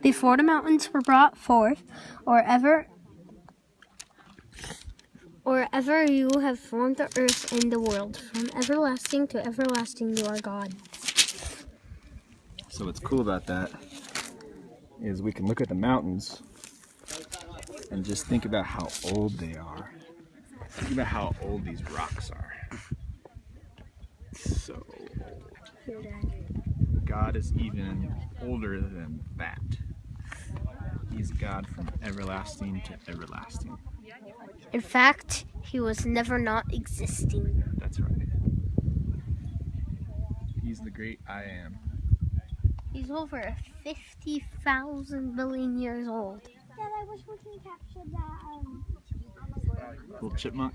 Before the mountains were brought forth, or ever or ever you have formed the earth and the world, from everlasting to everlasting you are God. So what's cool about that is we can look at the mountains and just think about how old they are. Think about how old these rocks are. So old. God is even older than that. He's God from everlasting to everlasting. In fact, he was never not existing. That's right. He's the great I am. He's over 50,000 billion years old. I wish we can capture that. Um, Little chipmunk.